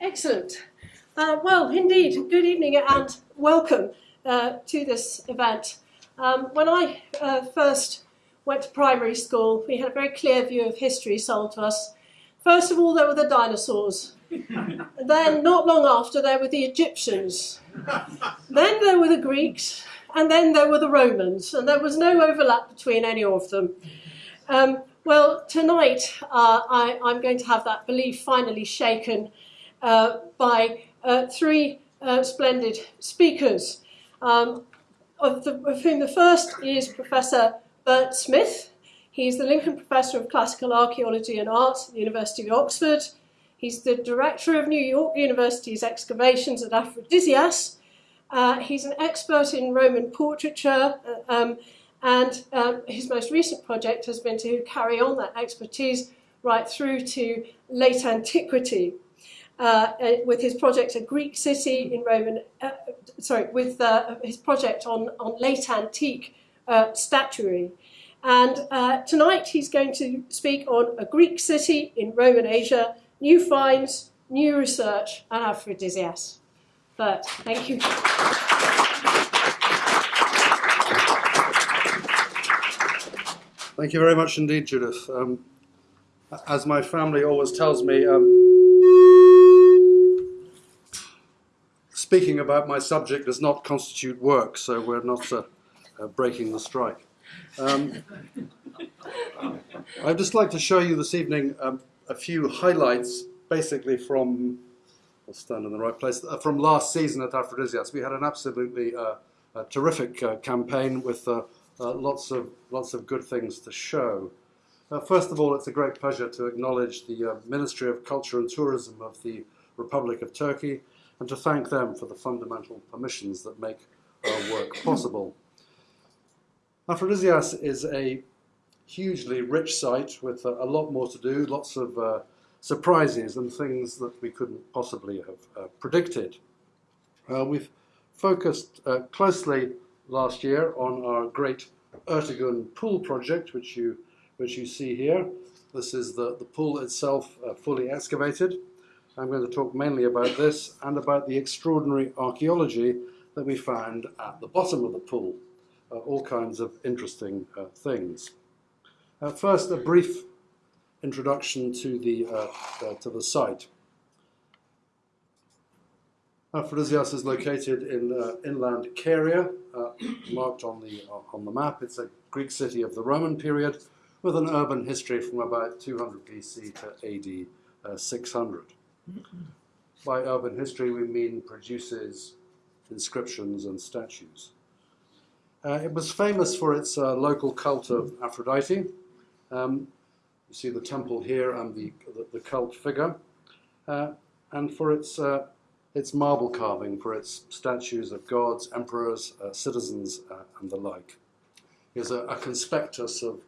Excellent. Uh, well, indeed, good evening and welcome uh, to this event. Um, when I uh, first went to primary school, we had a very clear view of history sold to us. First of all, there were the dinosaurs. then, not long after, there were the Egyptians. then there were the Greeks, and then there were the Romans, and there was no overlap between any of them. Um, well, tonight uh, I, am going to have that belief finally shaken by uh, three uh, splendid speakers, um, of, the, of, whom the first is Professor Bert Smith. He's the Lincoln Professor of Classical Archaeology and Art at the University of Oxford. He's the Director of New York University's excavations at Aphrodisias. Uh, he's an expert in Roman portraiture uh, um, and um, his most recent project has been to carry on that expertise right through to late antiquity. Uh, uh, with his project A Greek City in Roman, uh, sorry, with uh, his project on, on late antique uh, statuary. And uh, tonight he's going to speak on A Greek City in Roman Asia, new finds, new research, and aphrodisias. But thank you. Thank you very much indeed, Judith. Um, as my family always tells me, um, speaking about my subject does not constitute work, so we're not uh, uh, breaking the strike. Um, I'd just like to show you this evening um, a few highlights, basically from, I'll stand in the right place, uh, from last season at Aphrodisias. We had an absolutely uh, terrific uh, campaign with uh, lots, of, lots of good things to show. first of all, it's a great pleasure to acknowledge the Ministry of Culture and Tourism of the Republic of Turkey, and to thank them for the fundamental permissions that make our work possible. Aphrodisias is a hugely rich site with a, a lot more to do, lots of uh, surprises and things that we couldn't possibly have uh, predicted. Uh, we've focused uh, closely last year on our great Ertegun pool project, which you, which you see here. This is the, the pool itself uh, fully excavated. I'm going to talk mainly about this and about the extraordinary archaeology that we found at the bottom of the pool. Uh, all kinds of interesting uh, things. Uh, first, a brief introduction to the, uh, uh, to the site. Aphrodisias is located in uh, inland Caria, marked on the, on the map. It's a Greek city of the Roman period with an urban history from about 200 BC to AD 600. By urban history, we mean produces inscriptions and statues. Uh, it was famous for its uh, local cult of Aphrodite. Um, you see the temple here and the, the, the cult figure. Uh, and for its, uh, its marble carving, for its statues of gods, emperors, uh, citizens, uh, and the like. Here's a, a conspectus of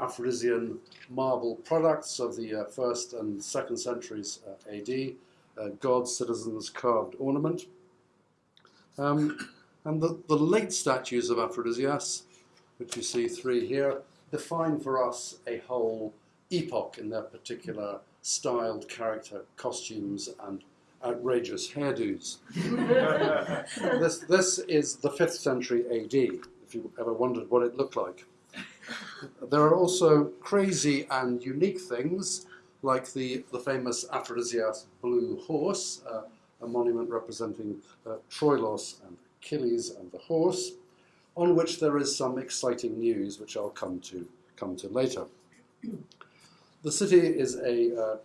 Aphrodisian marble products of the uh, first and second centuries uh, AD, uh, gods, citizens, carved ornament. Um, and the, the late statues of Aphrodisias, which you see three here, define for us a whole epoch in their particular styled character, costumes, and outrageous hairdos. this, this is the 5th century AD, if you ever wondered what it looked like. There are also crazy and unique things, like the, the famous Aphrodisias blue horse, uh, a monument representing uh, Troilos and Achilles and the horse, on which there is some exciting news, which I'll come to, come to later. The city is a, uh,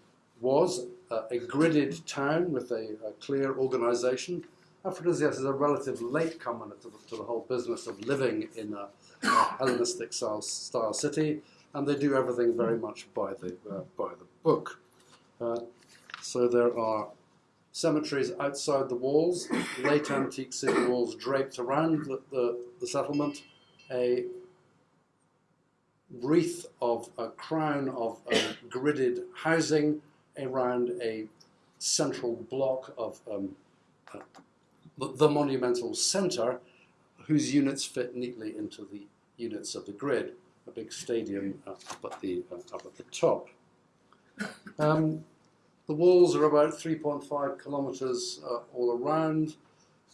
was uh, a gridded town with a, a clear organization. Aphrodisias is a relative latecomer to the, to the whole business of living in a Hellenistic style, style, city, and they do everything very much by the, uh, by the book. Uh, so there are cemeteries outside the walls, late antique city walls draped around the, the, the settlement, a wreath of a crown of uh, gridded housing around a central block of um, uh, the, the monumental centre, whose units fit neatly into the units of the grid, a big stadium up at the, uh, up at the top. Um, the walls are about 3.5 kilometres uh, all around.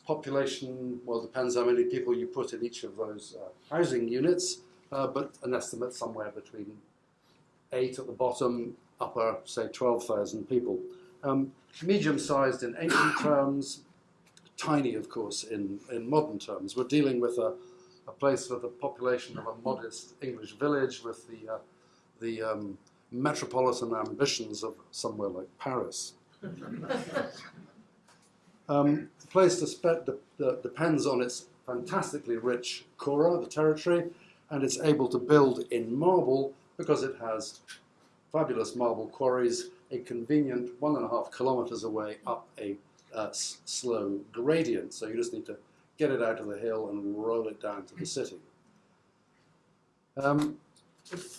Population, well, depends how many people you put in each of those uh, housing units, uh, but an estimate somewhere between eight at the bottom, upper, say, 12,000 people. Um, medium-sized in ancient terms, tiny, of course, in, in modern terms. We're dealing with a, a place with a population of a modest English village with the, uh, the um, metropolitan ambitions of somewhere like Paris. um, the place de de depends on its fantastically rich kora, the territory, and it's able to build in marble because it has fabulous marble quarries, a convenient one and a half kilometers away up a uh, slow gradient. So you just need to get it out of the hill and roll it down to the city. Um,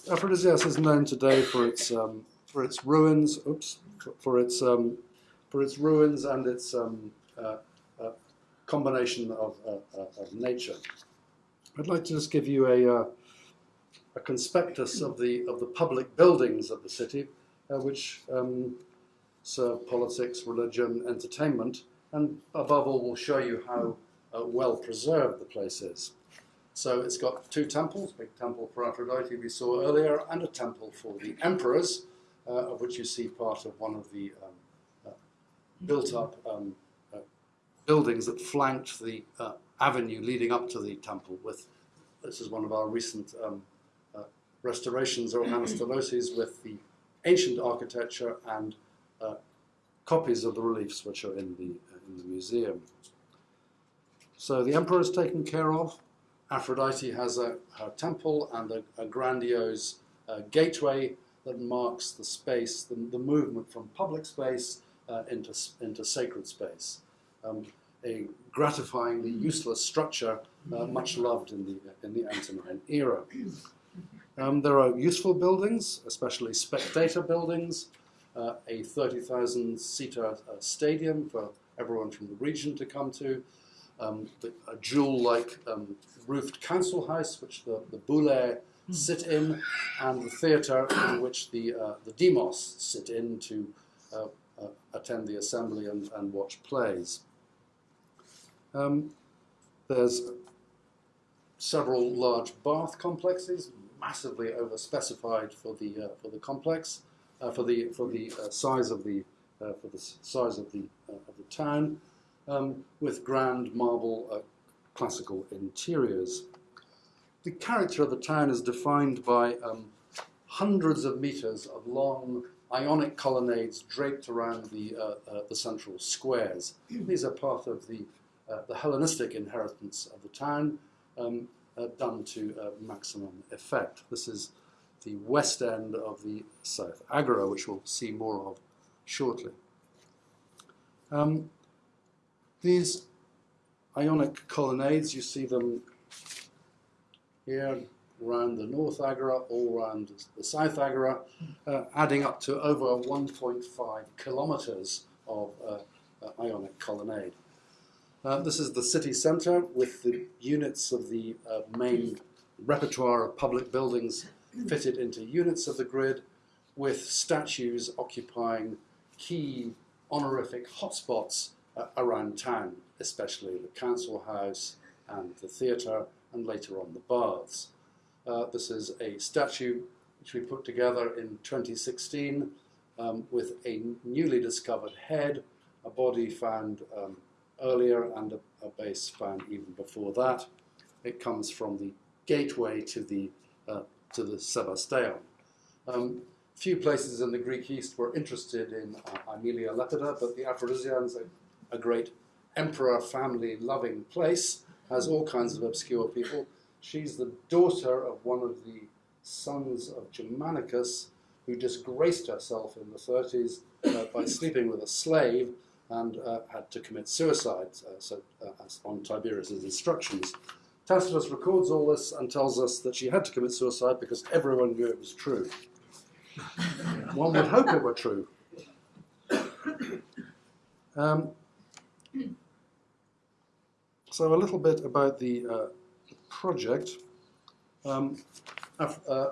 Aphrodisias is known today for its um, for its ruins. Oops, for its um, for its ruins and its um, uh, uh, combination of, uh, of nature. I'd like to just give you a uh, a conspectus of the of the public buildings of the city, uh, which um, serve politics, religion, entertainment, and above all we'll show you how well preserved the place is. So it's got two temples, big temple for Aphrodite we saw earlier, and a temple for the emperors, uh, of which you see part of one of the um, uh, built-up um, uh, buildings that flanked the uh, avenue leading up to the temple. With this is one of our recent um, uh, restorations or anastyloses with the ancient architecture and uh, copies of the reliefs which are in the in the museum. So the emperor is taken care of. Aphrodite has a, her temple and a, a grandiose uh, gateway that marks the space, the, the movement from public space uh, into, into sacred space. Um, a gratifyingly useless structure, uh, much loved in the, in the Antonine era. Um, there are useful buildings, especially spectator buildings, uh, a 30,000 seater uh, stadium for everyone from the region to come to, um, the, a jewel-like um, roofed council house, which the, the boule hmm. sit in, and the theatre in which the, uh, the demos sit in to uh, uh, attend the assembly and, and watch plays. Um, there's several large bath complexes, massively overspecified for the uh, for the complex, uh, for the for the uh, size of the for the size of the of the town um, with grand marble uh, classical interiors. The character of the town is defined by um, hundreds of meters of long ionic colonnades draped around the, uh, uh, the central squares. These are part of the, uh, the Hellenistic inheritance of the town, um, uh, done to uh, maximum effect. This is the west end of the South Agora, which we'll see more of shortly. Um, these Ionic colonnades, you see them here around the North Agora, all around the South Agora, uh, adding up to over 1.5 kilometers of uh, uh, Ionic colonnade. Uh, this is the city center with the units of the uh, main repertoire of public buildings fitted into units of the grid with statues occupying key honorific hotspots uh, around town, especially the council house and the theatre and later on the baths. Uh, this is a statue which we put together in 2016 um, with a newly discovered head, a body found um, earlier and a, a, base found even before that. It comes from the gateway to the, uh, to the Sebasteon. Um, few places in the Greek East were interested in uh, Aemilia Lepida, but the Aphrodisians a great emperor family loving place, has all kinds of obscure people. She's the daughter of one of the sons of Germanicus, who disgraced herself in the 30s uh, by sleeping with a slave and uh, had to commit suicide uh, so, uh, on Tiberius's instructions. Tacitus records all this and tells us that she had to commit suicide because everyone knew it was true. One would hope it were true. Um, so a little bit about the uh, project. Um, uh,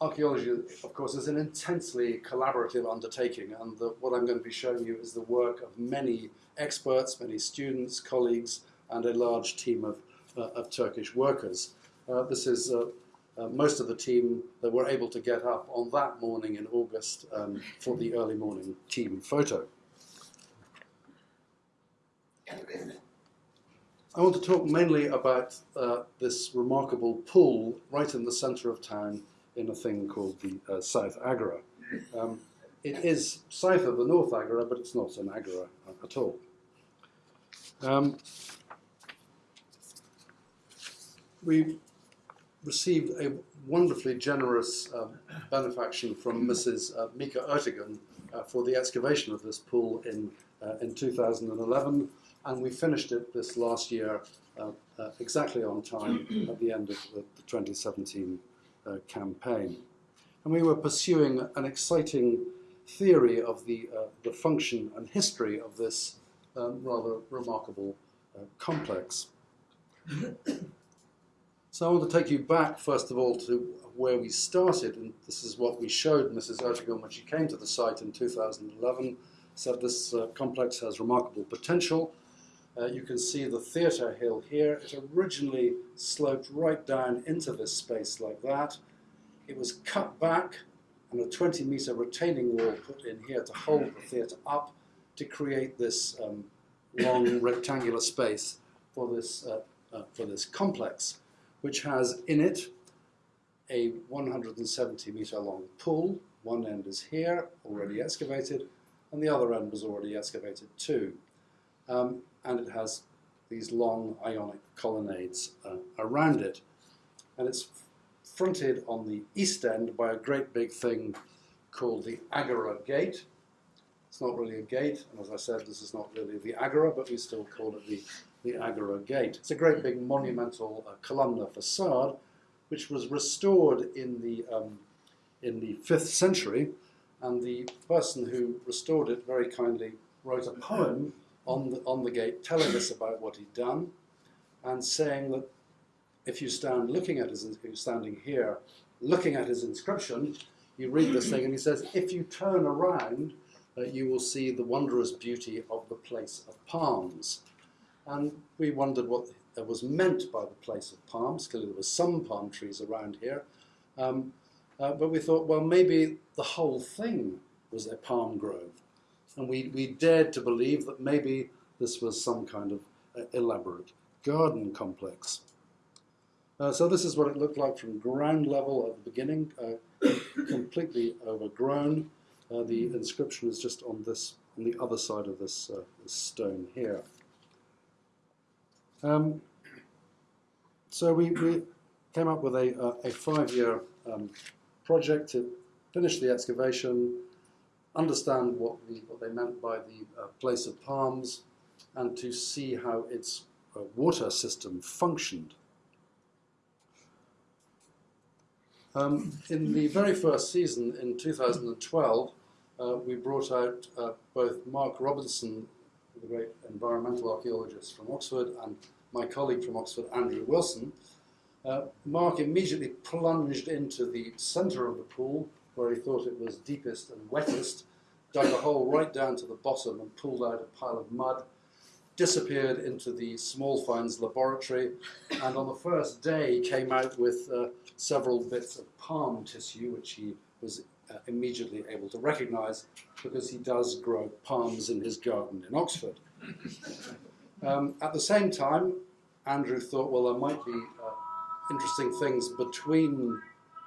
archaeology, of course, is an intensely collaborative undertaking, and the, what I'm going to be showing you is the work of many experts, many students, colleagues, and a large team of, of Turkish workers. Uh, this is uh, uh, most of the team that were able to get up on that morning in August um, for the early morning team photo. I want to talk mainly about uh, this remarkable pool right in the centre of town in a thing called the uh, South Agora. Um, it is south of the North Agora, but it's not an Agora at all. Um, we received a wonderfully generous uh, benefaction from Mrs. Uh, Mica Ertegun uh, for the excavation of this pool in, uh, in 2011, and we finished it this last year uh, uh, exactly on time at the end of the, the 2017 campaign. And we were pursuing an exciting theory of the, the function and history of this um, rather remarkable complex. So I want to take you back, first of all, to where we started, and this is what we showed Mrs. Ertegun when she came to the site in 2011, said this uh, complex has remarkable potential. Uh, you can see the theatre hill here. It originally sloped right down into this space like that. It was cut back and a 20 metre retaining wall put in here to hold the theatre up to create this um, long rectangular space for this, uh, uh for this complex which has in it a 170 metre long pool. One end is here, already excavated, and the other end was already excavated too. Um, and it has these long ionic colonnades uh, around it. And it's fronted on the east end by a great big thing called the Agora Gate. It's not really a gate, and as I said, this is not really the Agora, but we still call it the the Agora Gate. It's a great big monumental uh, columnar facade, which was restored in the, um, in the 5th century, and the person who restored it very kindly wrote a poem on the, on the gate telling us about what he'd done, and saying that if you stand looking at his, standing here, looking at his inscription, you read this thing, and he says, if you turn around, uh, you will see the wondrous beauty of the place of palms. And we wondered what was meant by the place of palms. Clearly, there were some palm trees around here. Um, uh, but we thought, well, maybe the whole thing was a palm grove. And we, we dared to believe that maybe this was some kind of uh, elaborate garden complex. Uh, so this is what it looked like from ground level at the beginning, uh, completely overgrown. Uh, the inscription is just on this, on the other side of this, uh, this stone here. Um, so we, we, came up with a, a, five-year um, project to finish the excavation, understand what, the, what they meant by the uh, place of palms, and to see how its uh, water system functioned. Um, in the very first season in 2012, uh, we brought out uh, both Mark Robinson the great environmental archaeologist from Oxford, and my colleague from Oxford, Andrew Wilson, uh, Mark immediately plunged into the centre of the pool, where he thought it was deepest and wettest, dug a hole right down to the bottom and pulled out a pile of mud, disappeared into the small finds laboratory, and on the first day came out with uh, several bits of palm tissue, which he was immediately able to recognize because he does grow palms in his garden in Oxford. Um, at the same time, Andrew thought, well, there might be uh, interesting things between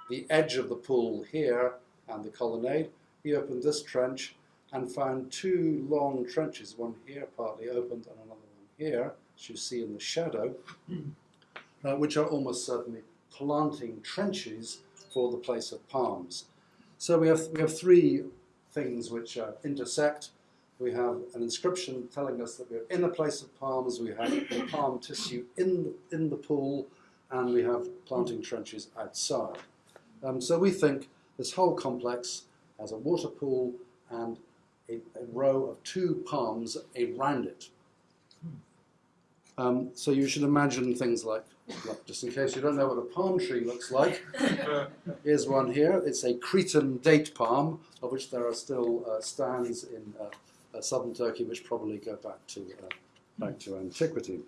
the edge of the pool here and the colonnade. He opened this trench and found two long trenches, one here partly opened and another one here, as you see in the shadow, uh, which are almost certainly planting trenches for the place of palms. So we have, we have three things which uh, intersect. We have an inscription telling us that we're in a place of palms, we have palm tissue in the, in the pool, and we have planting trenches outside. Um, so we think this whole complex has a water pool and a, a row of two palms around it. Um, so you should imagine things like look, just in case you don't know what a palm tree looks like, here's one here. It's a Cretan date palm, of which there are still uh, stands in uh, uh, southern Turkey, which probably go back to uh, back to antiquity.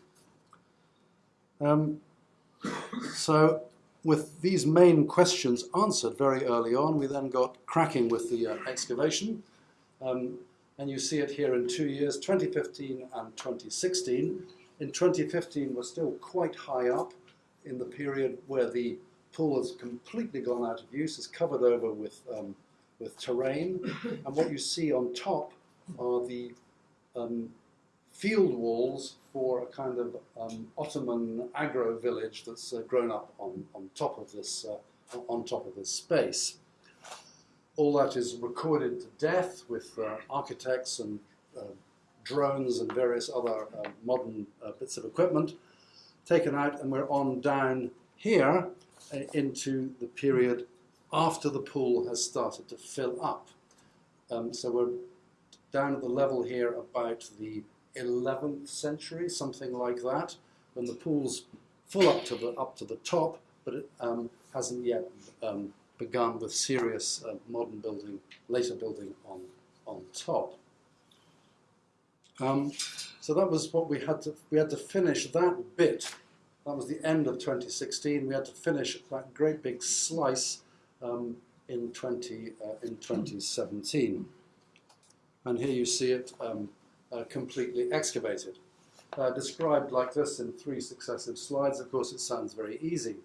Um, so, with these main questions answered very early on, we then got cracking with the uh, excavation. Um, and you see it here in two years, 2015 and 2016. In 2015, we're still quite high up in the period where the pool has completely gone out of use, is covered over with, um, with terrain. And what you see on top are the um, field walls for a kind of um, Ottoman agro village that's uh, grown up on, on top of this uh, on top of this space. All that is recorded to death with uh, architects and uh, drones and various other uh, modern uh, bits of equipment taken out, and we're on down here into the period after the pool has started to fill up. Um, so we're down at the level here about the 11th century, something like that, when the pool's full up to the, up to the top, but it um, hasn't yet um, begun with serious uh, modern building, later building on, on top. Um, so that was what we had to, we had to finish that bit. That was the end of 2016. We had to finish that great big slice um, in, 20, uh, in 2017. And here you see it um, uh, completely excavated. Uh, described like this in three successive slides, of course it sounds very easy.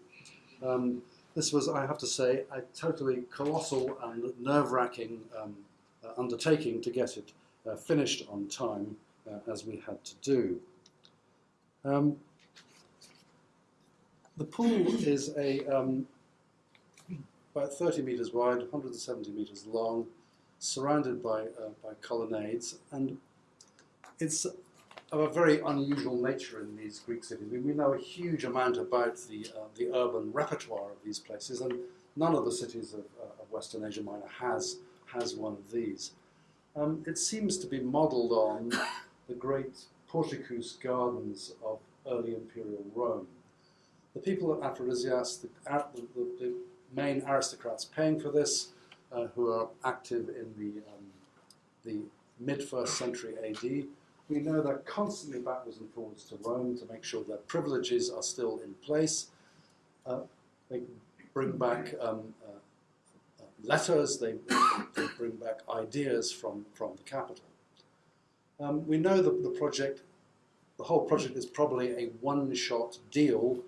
Um, this was, I have to say, a totally colossal and nerve-wracking um, uh, undertaking to get it uh, finished on time, uh, as we had to do. Um, the pool is a um, about 30 metres wide, 170 metres long, surrounded by, uh, by colonnades, and it's of a very unusual nature in these Greek cities. We, we know a huge amount about the, uh, the urban repertoire of these places, and none of the cities of, uh, of Western Asia Minor has, has one of these. Um, it seems to be modeled on the great porticus gardens of early imperial Rome. The people at Aphrodisias, the, the, the, main aristocrats paying for this, uh, who are active in the, um, the mid-first century AD, we know they're constantly backwards and forwards to Rome to make sure their privileges are still in place. Uh, they bring back um, uh, uh, letters, they, they, bring back ideas from, from the capital. Um, we know that the project, the whole project is probably a one-shot deal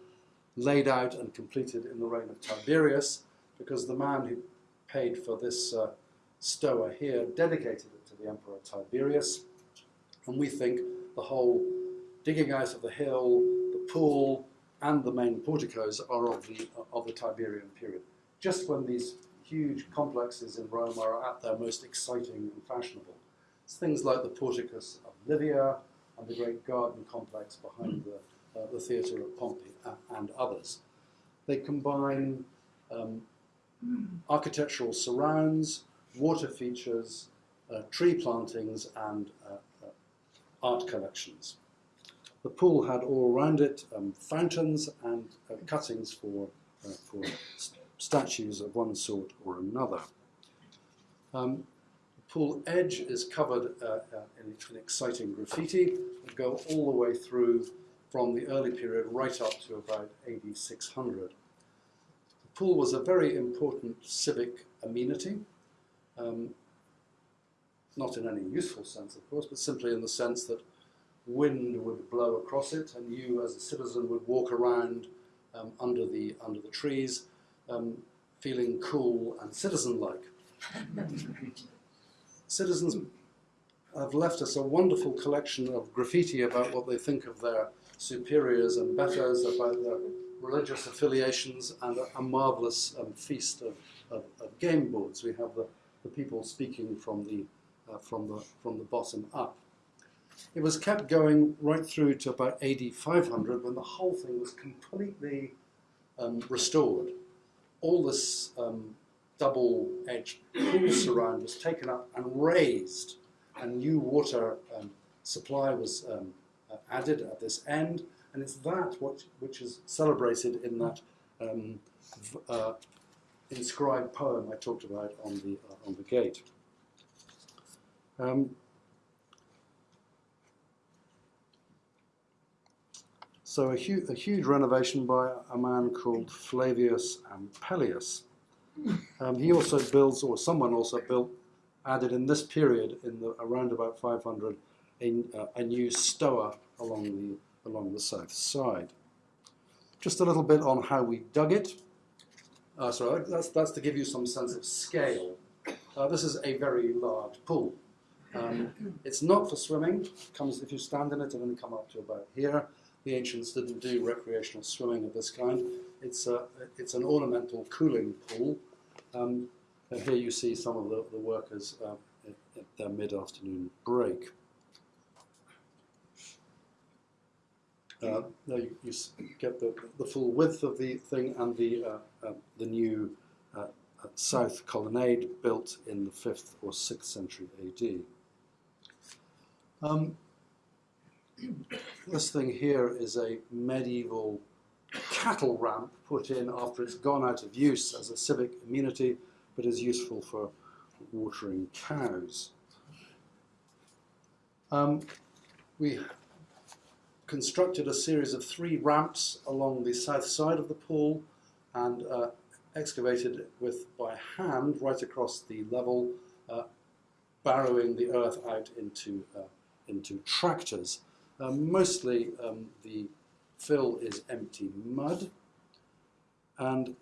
laid out and completed in the reign of Tiberius because the man who paid for this uh, stoa here dedicated it to the Emperor Tiberius. And we think the whole digging out of the hill, the pool, and the main porticos are of the, of the Tiberian period. Just when these huge complexes in Rome are at their most exciting and fashionable. It's things like the porticus of Livia and the great garden complex behind the, uh, the theatre of Pompey and others. They combine um, architectural surrounds, water features, uh, tree plantings, and uh, art collections. The pool had all around it um, fountains and uh, cuttings for, uh, for st statues of one sort or another. Um, pool edge is covered uh, uh in, in, exciting graffiti that go all the way through from the early period right up to about AD 600. The pool was a very important civic amenity. Um, not in any useful sense, of course, but simply in the sense that wind would blow across it, and you, as a citizen, would walk around um, under the under the trees, um, feeling cool and citizen-like. Citizens have left us a wonderful collection of graffiti about what they think of their superiors and betters, about their religious affiliations, and a, a marvelous um, feast of, of, of, game boards. We have the, the people speaking from the uh, from, the, from the bottom up. It was kept going right through to about AD 500 when the whole thing was completely um, restored. All this um, double-edged pool surround was taken up and raised, and new water um, supply was um, uh, added at this end, and it's that what, which is celebrated in that um, uh, inscribed poem I talked about on the, uh, on the gate. Um, so a, hu- a huge renovation by a man called Flavius Ampelius. Um, he also builds, or someone also built, added in this period, in the around about 500, a, uh, a new stoa along the along the south side. Just a little bit on how we dug it. Uh, sorry, that's, that's to give you some sense of scale. Uh, this is a very large pool. Um, it's not for swimming. Comes if you stand in it, it'll only come up to about here. The ancients didn't do recreational swimming of this kind. It's a, it's an ornamental cooling pool. Um, and here you see some of the, the workers uh, at, at their mid-afternoon break. Uh, now you, you get the, the full width of the thing and the, uh, uh, the new uh, uh, south colonnade built in the 5th or 6th century AD. Um, this thing here is a medieval cattle ramp put in after it's gone out of use as a civic amenity, but is useful for watering cows. Um, we constructed a series of three ramps along the south side of the pool and uh, excavated it with by hand right across the level, uh, barrowing the earth out into uh, into tractors. Uh, mostly um, the fill is empty mud, and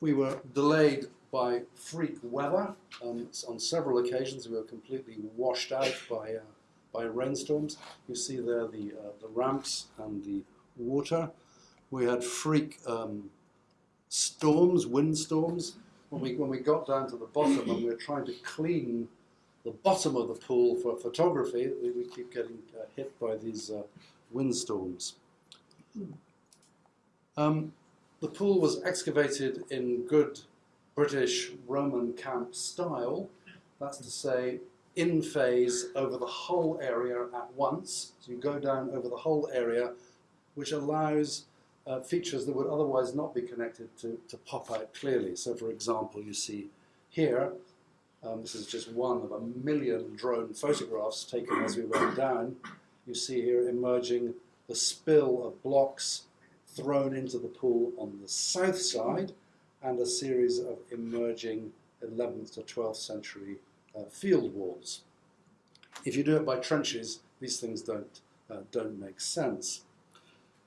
we were delayed by freak weather. Um, on several occasions, we were completely washed out by uh, by rainstorms. You see there the uh, the ramps and the water. We had freak um, storms, windstorms. When we when we got down to the bottom and we were trying to clean the bottom of the pool for photography, we, we keep getting uh, hit by these uh, windstorms. Um, the pool was excavated in good British Roman camp style. That's to say, in phase over the whole area at once. So you go down over the whole area, which allows uh, features that would otherwise not be connected to, to pop out clearly. So, for example, you see here, um, this is just one of a million drone photographs taken as we went down. You see here emerging the spill of blocks thrown into the pool on the south side and a series of emerging 11th to 12th century uh, field walls. If you do it by trenches, these things don't, uh, don't make sense.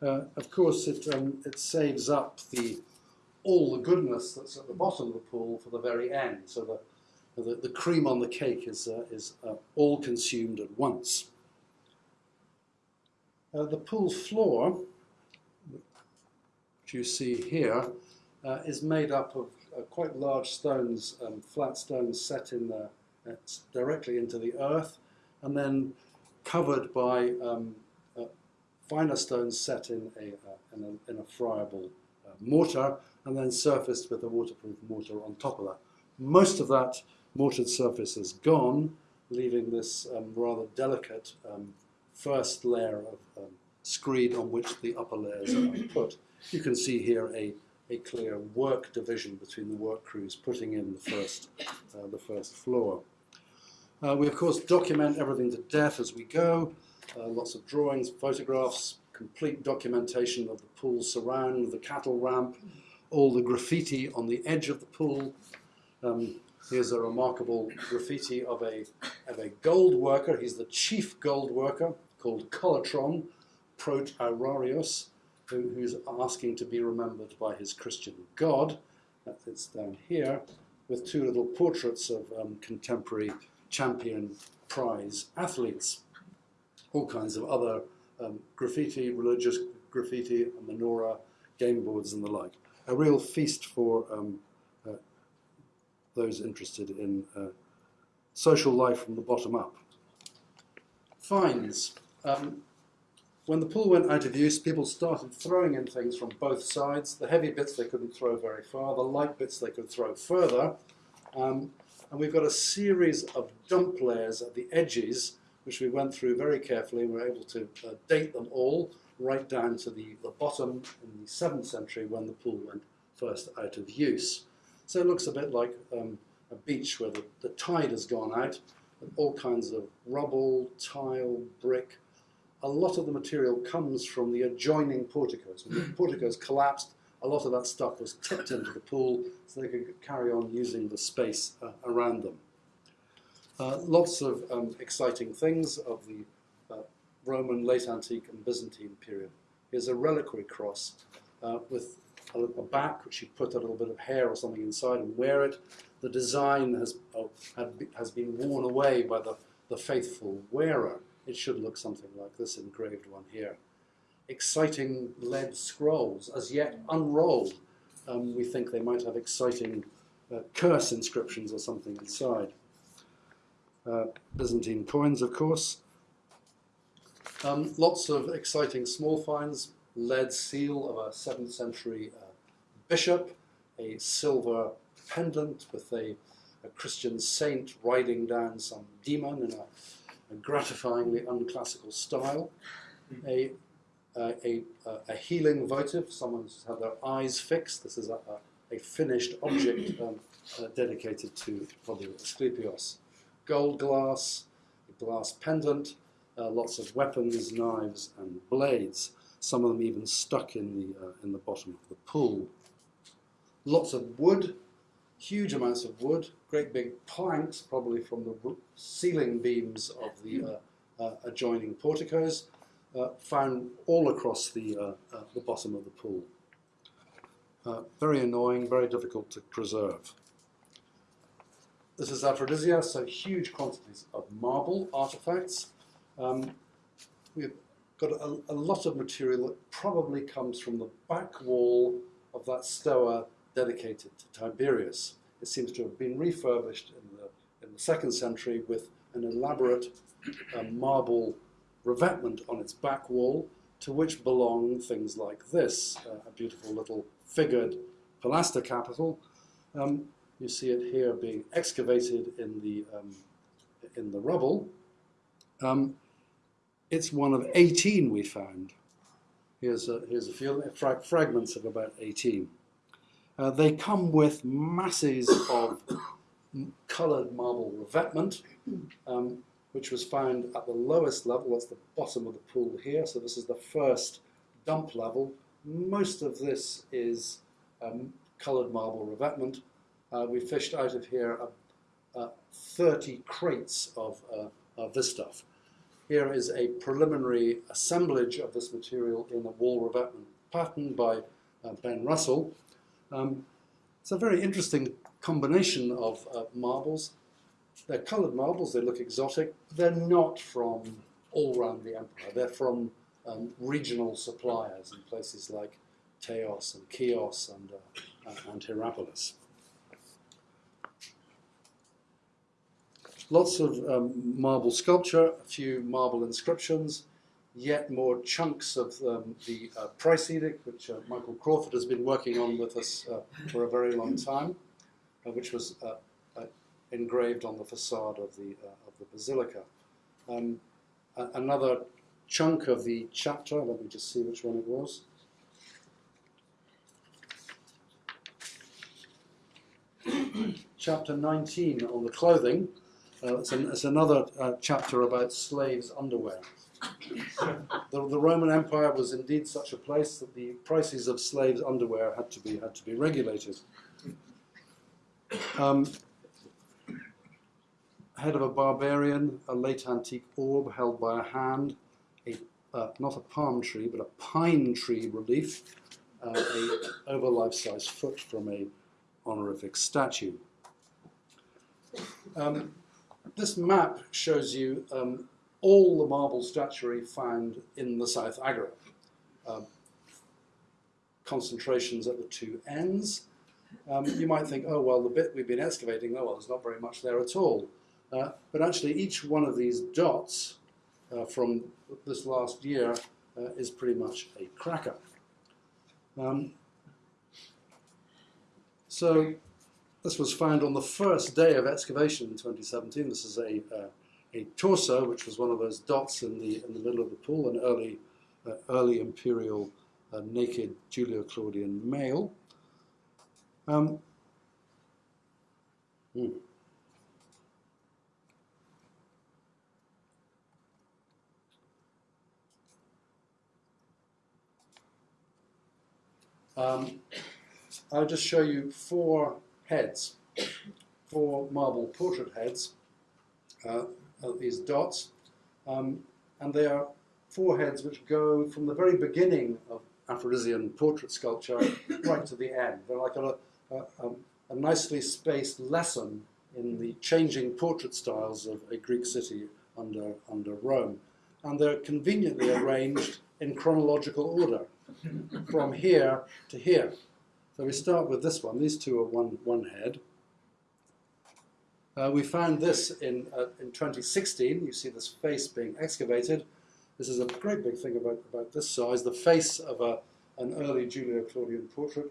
Uh, of course, it, um, it saves up the, all the goodness that's at the bottom of the pool for the very end. So the, the, the cream on the cake is, uh, is uh, all consumed at once. Uh, the pool floor, which you see here, uh, is made up of uh, quite large stones, um, flat stones set in the, uh, directly into the earth, and then covered by um, uh, finer stones set in a, uh, in a, in a friable mortar, and then surfaced with a waterproof mortar on top of that. Most of that mortared surface is gone, leaving this um, rather delicate um, first layer of screed on which the upper layers are put. You can see here a, a clear work division between the work crews putting in the first, uh, the first floor. Uh, we, of course, document everything to death as we go. Uh, lots of drawings, photographs, complete documentation of the pool surround, the cattle ramp, all the graffiti on the edge of the pool. Um, here's a remarkable graffiti of a, of a gold worker. He's the chief gold worker called Colatron Prot Aurarius, who, who's asking to be remembered by his Christian God. That fits down here, with two little portraits of um, contemporary champion prize athletes. All kinds of other um, graffiti, religious graffiti, menorah, game boards, and the like. A real feast for um, uh, those interested in uh, social life from the bottom up. Fines. Um, when the pool went out of use, people started throwing in things from both sides. The heavy bits they couldn't throw very far, the light bits they could throw further. Um, and we've got a series of dump layers at the edges, which we went through very carefully and were able to uh, date them all. right down to the, the bottom in the 7th century when the pool went first out of use. So it looks a bit like um, a beach where the, the tide has gone out, and all kinds of rubble, tile, brick. A lot of the material comes from the adjoining porticos. When the porticos collapsed, a lot of that stuff was tipped into the pool so they could carry on using the space uh, around them. Uh, lots of um, exciting things of the uh, Roman, late antique, and Byzantine period. Here's a reliquary cross uh, with a, a, back which you put a little bit of hair or something inside and wear it. The design has, oh, has been worn away by the, the faithful wearer. It should look something like this engraved one here. Exciting lead scrolls, as yet unrolled. Um, we think they might have exciting uh, curse inscriptions or something inside. Uh, Byzantine coins, of course. Um, lots of exciting small finds, lead seal of a 7th century uh, bishop, a silver pendant with a, a, Christian saint riding down some demon in a, a gratifyingly unclassical style, a, a, a, healing votive, someone's had their eyes fixed, this is a, a finished object um, uh, dedicated to probably Asclepios, gold glass, a glass pendant, uh, lots of weapons, knives and blades, some of them even stuck in the, uh, in the bottom of the pool. Lots of wood, huge amounts of wood, great big planks, probably from the ceiling beams of the uh, uh adjoining porticos, uh, found all across the, uh, the bottom of the pool. very annoying, very difficult to preserve. This is Aphrodisia, so huge quantities of marble artifacts. Um, we've got a, a, lot of material that probably comes from the back wall of that stoa dedicated to Tiberius. It seems to have been refurbished in the, in the second century with an elaborate uh, marble revetment on its back wall, to which belong things like this, uh, a beautiful little figured pilaster capital. Um, you see it here being excavated in the, um, in the rubble. Um, it's one of 18 we found. Here's a, here's a few frag fragments of about 18. Uh, they come with masses of coloured marble revetment, um, which was found at the lowest level, that's the bottom of the pool here, so this is the first dump level. Most of this is um, coloured marble revetment. Uh, we fished out of here uh, uh 30 crates of, uh, of this stuff. Here is a preliminary assemblage of this material in a wall revetment pattern by Ben Russell. Um, it's a very interesting combination of uh, marbles. They're coloured marbles, they look exotic. They're not from all around the empire. They're from um, regional suppliers in places like Teos and Chios and, uh, and Hierapolis. Lots of um, marble sculpture, a few marble inscriptions, yet more chunks of um, the uh, price edict, which uh, Michael Crawford has been working on with us uh, for a very long time, uh, which was uh, uh, engraved on the facade of the, of the basilica. Um, another chunk of the chapter, let me just see which one it was. chapter 19 on the clothing, it's, an, it's, another chapter about slaves' underwear. The, the, Roman Empire was indeed such a place that the prices of slaves' underwear had to be had to be regulated. Um, head of a barbarian, a late antique orb held by a hand, a, uh, not a palm tree but a pine tree relief, uh, a over life-size foot from a honorific statue. Um, this map shows you um, all the marble statuary found in the South Agora. Um, concentrations at the two ends. Um, you might think, oh, well, the bit we've been excavating, oh, well, there's not very much there at all. Uh, but actually, each one of these dots uh, from this last year uh, is pretty much a cracker. Um, so this was found on the first day of excavation in 2017. This is a, uh, a torso, which was one of those dots in the, in the middle of the pool, an early uh, early imperial uh, naked Julio-Claudian male. Um, hmm. Um, I'll just show you four heads, four marble portrait heads, uh, these dots, um, and they are four heads which go from the very beginning of Aphrodisian portrait sculpture right to the end. They're like a, a, a, nicely spaced lesson in the changing portrait styles of a Greek city under, under Rome. And they're conveniently arranged in chronological order, from here to here. So we start with this one. These two are one, one head. Uh, we found this in, uh, in 2016. You see this face being excavated. This is a great big thing about, about this size, the face of a, an early Julio-Claudian portrait,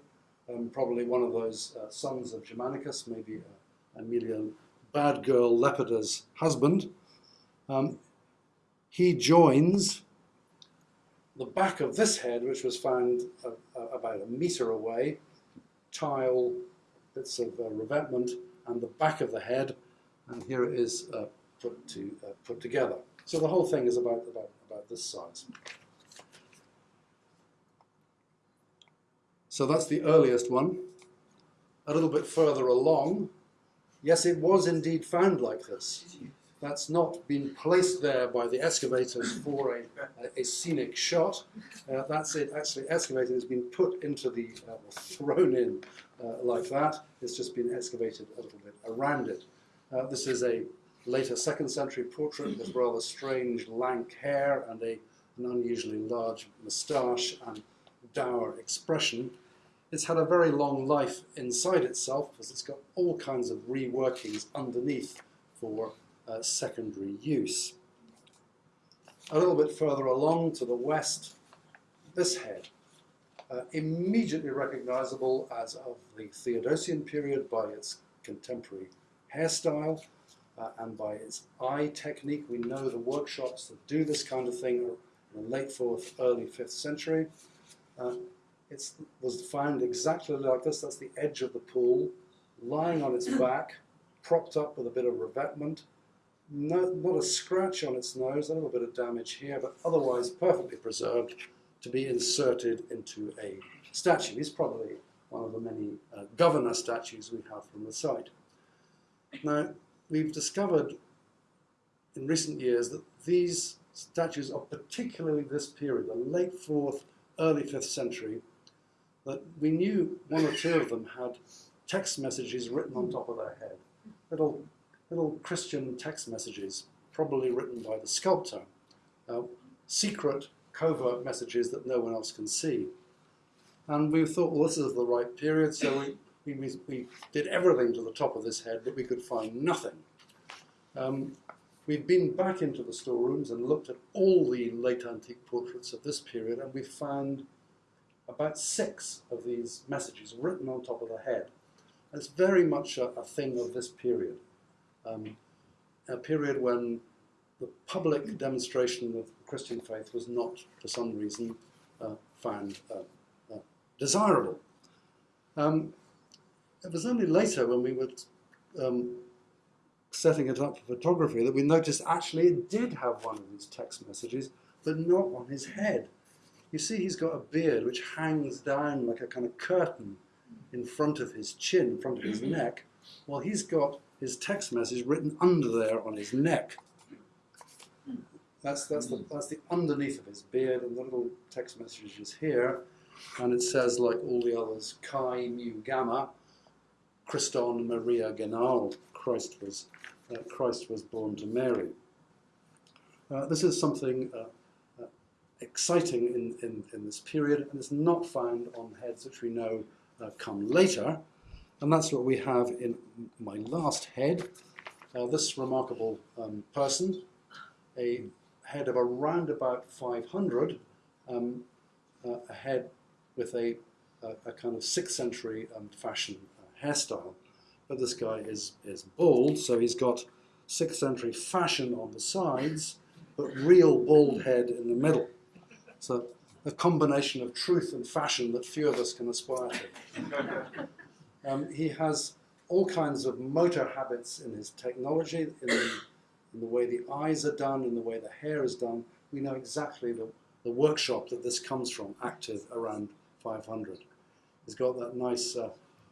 um, probably one of those uh, sons of Germanicus, maybe uh, Aemilian bad girl Lepidus's husband. Um, he joins the back of this head, which was found uh, uh about a metre away, tile, bits of revetment, and the back of the head, and here it is uh, put, to, put together. So the whole thing is about, about about this size. So that's the earliest one. A little bit further along, yes, it was indeed found like this. That's not been placed there by the excavators for a, a, a scenic shot. Uh, that's it actually excavated, has been put into the, uh, thrown in uh, like that. It's just been excavated a little bit around it. Uh, this is a later second century portrait with rather strange lank hair and a, an unusually large moustache and dour expression. It's had a very long life inside itself because it's got all kinds of reworkings underneath for uh, secondary use. A little bit further along to the west, this head, uh, immediately recognizable as of the Theodosian period by its contemporary hairstyle, uh, and by its eye technique. We know the workshops that do this kind of thing are in the late 4th, early 5th century. Uh, it was found exactly like this. That's the edge of the pool, lying on its back, propped up with a bit of revetment. No, not a scratch on its nose, a little bit of damage here, but otherwise perfectly preserved to be inserted into a statue. He's probably one of the many uh, governor statues we have from the site. Now, we've discovered in recent years that these statues of particularly this period, the late 4th, early 5th century, that we knew one or two of them had text messages written on top of their head. Little, little Christian text messages, probably written by the sculptor. Uh, secret, covert messages that no one else can see. And we thought, well, this is the right period, so we we, we, did everything to the top of this head, but we could find nothing. Um, we've been back into the storerooms and looked at all the late antique portraits of this period, and we found about six of these messages written on top of the head. It's very much a, a thing of this period, um, a period when the public demonstration of Christian faith was not, for some reason, uh, found uh, uh, desirable. Um, it was only later when we were um, setting it up for photography that we noticed actually it did have one of these text messages, but not on his head. You see he's got a beard which hangs down like a kind of curtain in front of his chin, in front of his neck, while he's got his text message written under there on his neck. That's, that's, the, that's the underneath of his beard, and the little text message is here, and it says, like all the others, Chi Mu Gamma, Christon Maria Genal, Christ was, uh, Christ was born to Mary. Uh, this is something uh, uh, exciting in, in, in, this period, and it's not found on heads which we know uh, come later. And that's what we have in my last head. Uh, this remarkable um, person, a head of around about 500, um, a head with a, a, a, kind of 6th century um, fashion hairstyle. But this guy is, is bald, so he's got 6th century fashion on the sides, but real bald head in the middle. A, a combination of truth and fashion that few of us can aspire to. Um, he has all kinds of motor habits in his technology, in the, in the way the eyes are done, in the way the hair is done. We know exactly the, the workshop that this comes from, active around 500. He's got that nice, uh,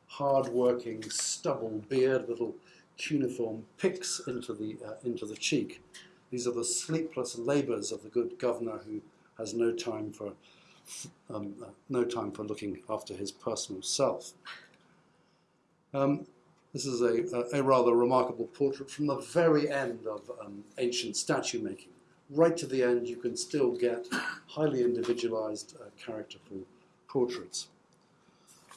hard-working stubble beard, little cuneiform picks into the, uh, into the cheek. These are the sleepless labours of the good governor who has no time for, um, uh, no time for looking after his personal self. Um, this is a, a, rather remarkable portrait from the very end of um, ancient statue making. Right to the end, you can still get highly individualized, uh, characterful portraits.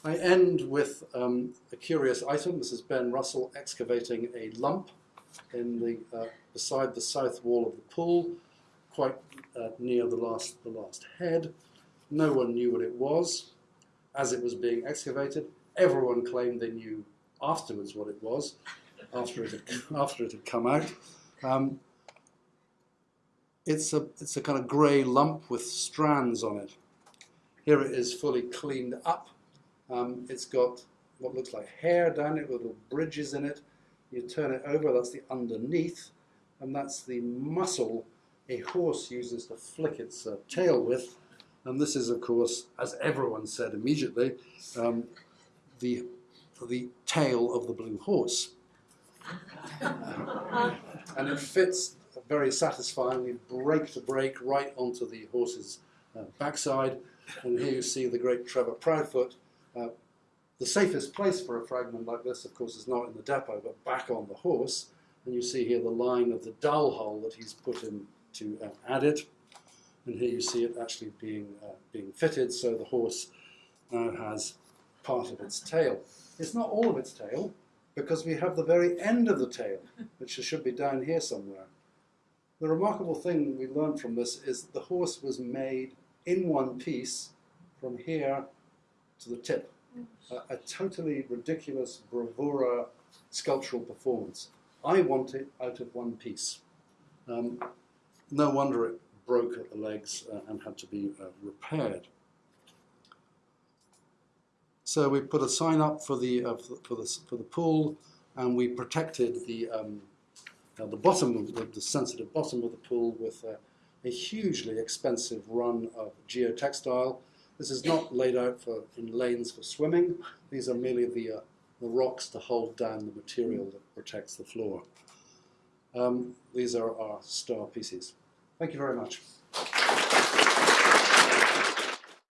I end with um, a curious item. This is Ben Russell excavating a lump in the, uh, beside the south wall of the pool, quite uh, near the last, the last head. No one knew what it was as it was being excavated. Everyone claimed they knew afterwards what it was, after it had, after it had come out. Um, it's, a, it's a kind of grey lump with strands on it. Here it is fully cleaned up um, it's got what looks like hair down it, little bridges in it. You turn it over, that's the underneath, and that's the muscle a horse uses to flick its uh, tail with. And this is, of course, as everyone said immediately, um, the, the tail of the blue horse. and it fits very satisfyingly, break to break, right onto the horse's uh, backside. And here you see the great Trevor Proudfoot uh, the safest place for a fragment like this, of course, is not in the depot, but back on the horse. And you see here the line of the dowel hole that he's put in to uh, add it. And here you see it actually being, uh, being fitted, so the horse now has part of its tail. It's not all of its tail, because we have the very end of the tail, which should be down here somewhere. The remarkable thing we learned from this is that the horse was made in one piece from here to the tip. a totally ridiculous bravura sculptural performance. I want it out of one piece. Um, no wonder it broke at the legs uh, and had to be uh, repaired. So we put a sign up for the, uh, for the, for the pool and we protected the, um, uh, the bottom, of the, the, sensitive bottom of the pool with a hugely expensive run of geotextile this is not laid out for, in lanes for swimming. These are merely the, uh, the rocks to hold down the material that protects the floor. Um, these are our star pieces. Thank you very much.